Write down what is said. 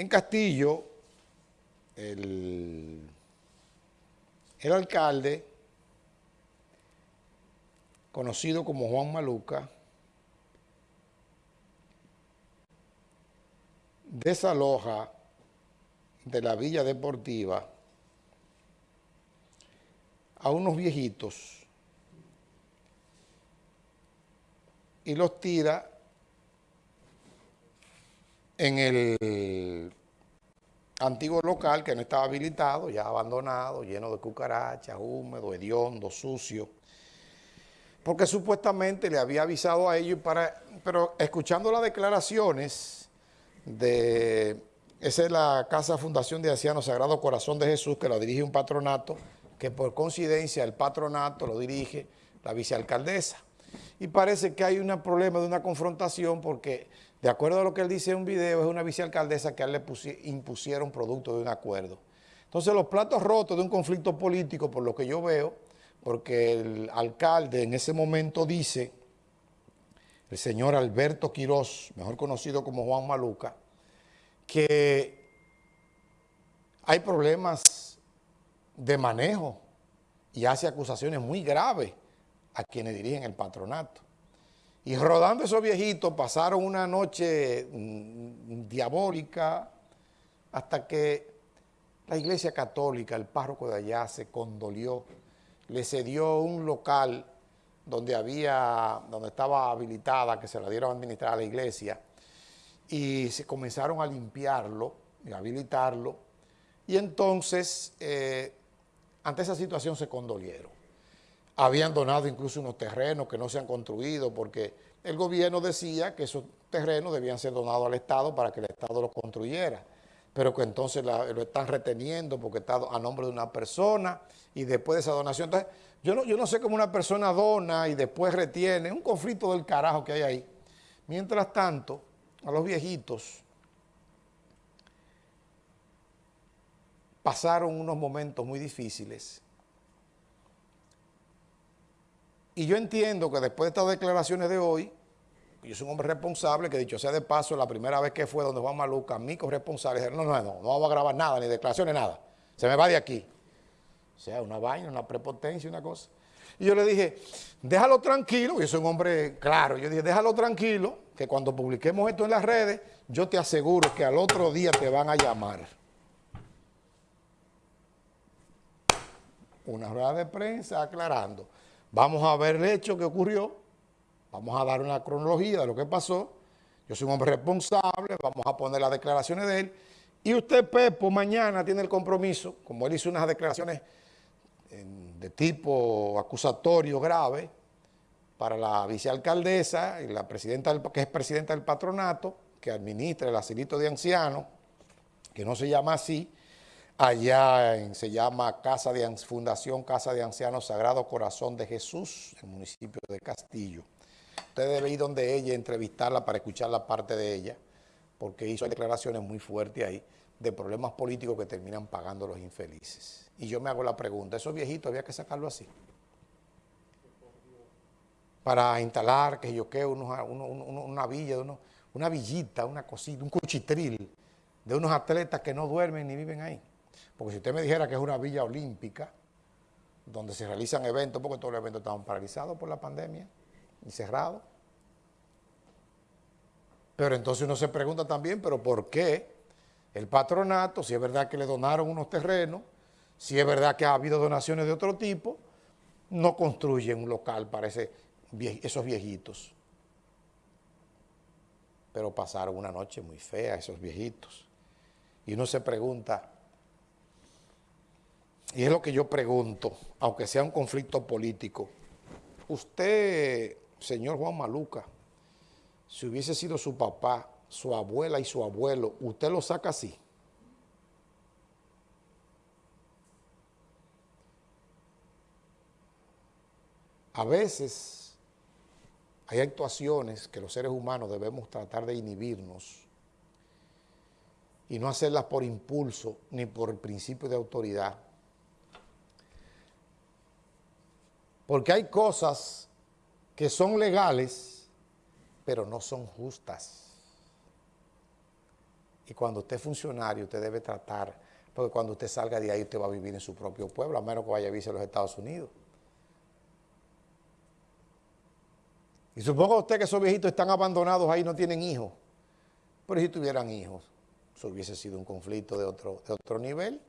En Castillo, el, el alcalde, conocido como Juan Maluca, desaloja de la Villa Deportiva a unos viejitos y los tira en el antiguo local que no estaba habilitado, ya abandonado, lleno de cucarachas, húmedo, hediondo, sucio, porque supuestamente le había avisado a ellos, para, pero escuchando las declaraciones de, esa es la Casa Fundación de Ancianos Sagrado Corazón de Jesús, que lo dirige un patronato, que por coincidencia el patronato lo dirige la vicealcaldesa. Y parece que hay un problema de una confrontación porque de acuerdo a lo que él dice en un video, es una vicealcaldesa que él le impusieron producto de un acuerdo. Entonces los platos rotos de un conflicto político, por lo que yo veo, porque el alcalde en ese momento dice, el señor Alberto Quirós, mejor conocido como Juan Maluca, que hay problemas de manejo y hace acusaciones muy graves a quienes dirigen el patronato. Y rodando esos viejitos pasaron una noche mm, diabólica hasta que la iglesia católica, el párroco de allá se condolió, le cedió un local donde había, donde estaba habilitada, que se la dieron a administrar a la iglesia, y se comenzaron a limpiarlo y habilitarlo, y entonces, eh, ante esa situación se condolieron habían donado incluso unos terrenos que no se han construido porque el gobierno decía que esos terrenos debían ser donados al Estado para que el Estado los construyera, pero que entonces lo están reteniendo porque está a nombre de una persona y después de esa donación. Entonces, yo no, yo no sé cómo una persona dona y después retiene, un conflicto del carajo que hay ahí. Mientras tanto, a los viejitos pasaron unos momentos muy difíciles Y yo entiendo que después de estas declaraciones de hoy, yo soy un hombre responsable, que dicho sea de paso, la primera vez que fue donde Juan Maluca, mi corresponsable, dijeron, no, no, no, no vamos a grabar nada, ni declaraciones, nada. Se me va de aquí. O sea, una vaina, una prepotencia, una cosa. Y yo le dije, déjalo tranquilo, yo soy un hombre claro, yo dije, déjalo tranquilo, que cuando publiquemos esto en las redes, yo te aseguro que al otro día te van a llamar. Una rueda de prensa aclarando. Vamos a ver el hecho que ocurrió, vamos a dar una cronología de lo que pasó. Yo soy un hombre responsable, vamos a poner las declaraciones de él. Y usted, Pepo, mañana tiene el compromiso, como él hizo unas declaraciones de tipo acusatorio grave para la vicealcaldesa y la presidenta que es presidenta del patronato, que administra el asilito de ancianos, que no se llama así, Allá se llama Casa de Fundación Casa de Ancianos Sagrado Corazón de Jesús, en el municipio de Castillo. Usted debe ir donde ella, entrevistarla para escuchar la parte de ella, porque hizo declaraciones muy fuertes ahí de problemas políticos que terminan pagando los infelices. Y yo me hago la pregunta, ¿esos viejitos había que sacarlo así? Para instalar, que yo qué, una villa, una villita, una cosita, un cuchitril de unos atletas que no duermen ni viven ahí. Porque si usted me dijera que es una villa olímpica, donde se realizan eventos, porque todos los eventos estaban paralizados por la pandemia y cerrados. Pero entonces uno se pregunta también, ¿pero por qué el patronato, si es verdad que le donaron unos terrenos, si es verdad que ha habido donaciones de otro tipo, no construyen un local para esos viejitos? Pero pasaron una noche muy fea esos viejitos. Y uno se pregunta, y es lo que yo pregunto, aunque sea un conflicto político, usted, señor Juan Maluca, si hubiese sido su papá, su abuela y su abuelo, ¿usted lo saca así? A veces hay actuaciones que los seres humanos debemos tratar de inhibirnos y no hacerlas por impulso ni por el principio de autoridad, Porque hay cosas que son legales, pero no son justas. Y cuando usted es funcionario, usted debe tratar, porque cuando usted salga de ahí, usted va a vivir en su propio pueblo, a menos que vaya a vivir a los Estados Unidos. Y suponga usted que esos viejitos están abandonados ahí, no tienen hijos. Pero si tuvieran hijos, eso hubiese sido un conflicto de otro, de otro nivel.